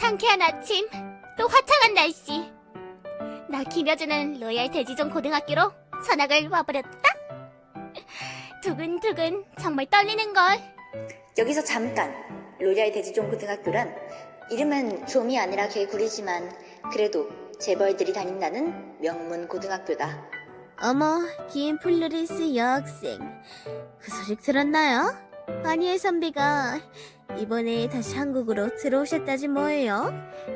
상쾌한 아침, 또 화창한 날씨. 나 김여주는 로얄 대지종 고등학교로 전학을 와버렸다. 두근두근 정말 떨리는걸. 여기서 잠깐 로얄 대지종 고등학교란 이름은 좀이 아니라 개구리지만 그래도 재벌들이 다닌다는 명문 고등학교다. 어머, 김플루리스 여학생. 그 소식 들었나요? 아니엘 선배가 이번에 다시 한국으로 들어오셨다지 뭐예요?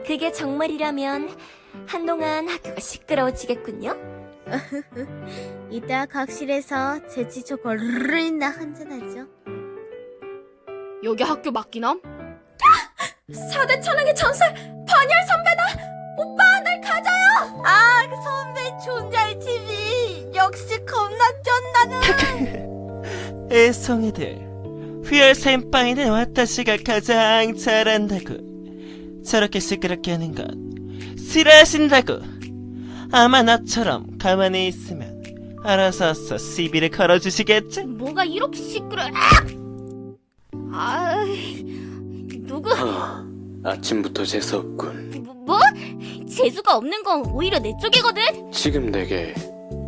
그게 정말이라면 한동안 학교가 시끄러워지겠군요. 이따 각실에서 제치초 걸르나 한잔하죠. 여기 학교 맞기남? 4대 천왕의 전설 반열 선배다! 오빠 날 가져요! 아, 그 선배 존잘 TV. 역시 겁나 쩐다는. 애송이들 휘열 샘빵이는 와타시가 가장 잘한다고 저렇게 시끄럽게 하는 건 싫어하신다고 아마 나처럼 가만히 있으면 알아서 시비를 걸어주시겠지? 뭐가 이렇게 시끄러? 아, 누구? 아, 아침부터 재수없군. 뭐, 뭐? 재수가 없는 건 오히려 내 쪽이거든. 지금 내게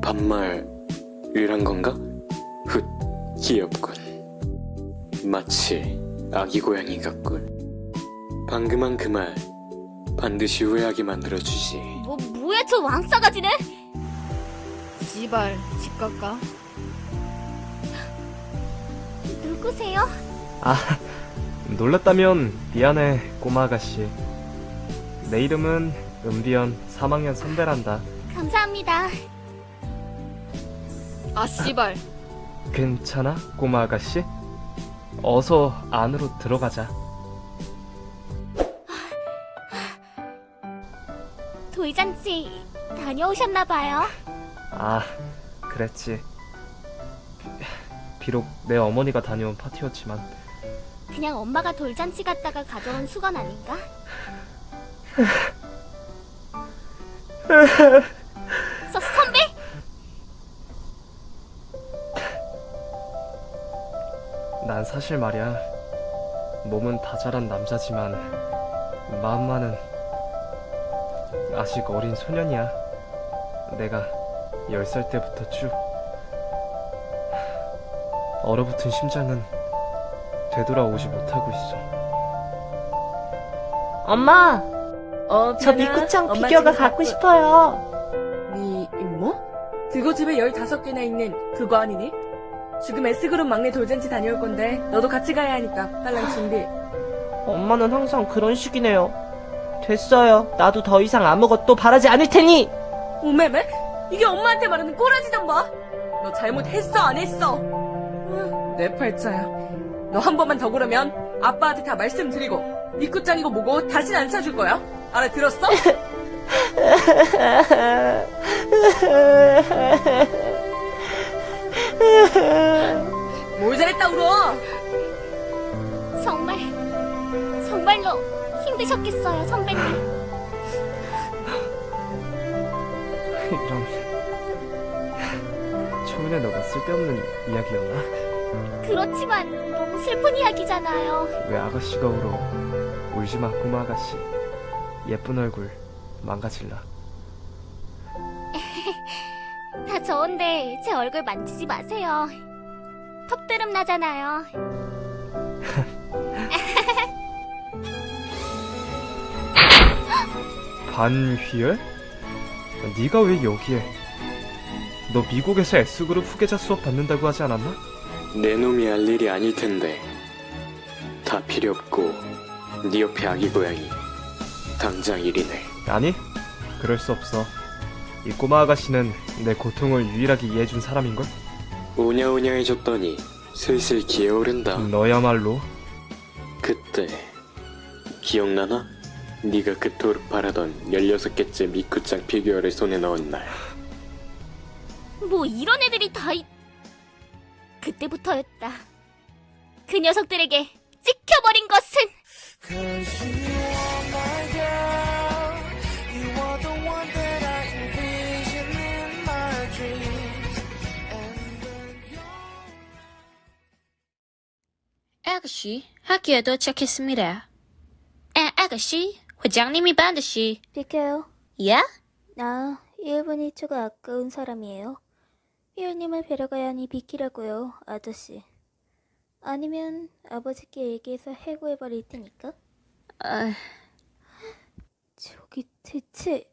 반말 이란 건가? 훗, 귀엽군. 마치 아기 고양이 같군. 방금 한 그 말 반드시 후회하게 만들어주지. 뭐 뭐야 저 왕싸가지는? 씨발 집 갈까? 누구세요? 아, 놀랐다면 미안해, 꼬마 아가씨. 내 이름은 은비연 3학년 선배란다. 감사합니다. 아 씨발 괜찮아, 꼬마 아가씨? 어서 안으로 들어가자. 돌잔치 다녀오셨나봐요. 아, 그랬지. 비록 내 어머니가 다녀온 파티였지만 그냥 엄마가 돌잔치 갔다가 가져온 수건 아닌가? 서, 선 난 사실 말이야. 몸은 다 자란 남자지만 마음만은 아직 어린 소년이야. 내가 10살 때부터 쭉 얼어붙은 심장은 되돌아오지 못하고 있어. 엄마, 어, 저 엄마 피규어가 갖고 싶어요. 네 임모? 그거 집에 15개나 있는 그거 아니니? 지금 S그룹 막내 돌잔치 다녀올 건데 너도 같이 가야 하니까 빨랑 준비. 엄마는 항상 그런 식이네요. 됐어요. 나도 더 이상 아무것도 바라지 않을 테니. 오메메? 이게 엄마한테 말하는 꼬라지던 봐. 너 잘못했어 안 했어? 으, 내 팔자야. 너 한 번만 더 그러면 아빠한테 다 말씀드리고 니꾸짱이고 뭐고 다신 안 사줄 거야. 알아들었어? 울어? 정말 정말로 힘드셨겠어요, 선배님. 이런 초면에 너가 쓸데없는 이야기였나? 그렇지만 너무 슬픈 이야기잖아요. 왜 아가씨가 울어? 울지마 꼬마 아가씨 예쁜 얼굴 망가질라 다 좋은데 제 얼굴 만지지 마세요. 턱드름 나잖아요. 반휘열? 네가 왜 여기에 너 미국에서 S그룹 후계자 수업 받는다고 하지 않았나? 내 놈이 할 일이 아닐 텐데. 다 필요 없고 네 옆에 아기 고양이. 당장 일이네. 아니 그럴 수 없어 이 꼬마 아가씨는 내 고통을 유일하게 이해해준 사람인걸? 오냐오냐 해줬더니 슬슬 기어오른다. 너야말로 그때 기억나나? 네가 그토록 바라던 16개째 미쿠짱 피규어를 손에 넣은 날 뭐 이런 애들이 다 있... 그때부터였다. 그 녀석들에게 찍혀버린 것은 아가씨, 학교에 도착했습니다. 아, 아가씨 회장님이 반드시 비켜요. 야? 나 1분 1초가 아까운 사람이에요. 휘열님을 뵈러 가야 하니 비키라고요, 아저씨. 아니면 아버지께 얘기해서 해고해버릴 테니까. 아, 저기 대체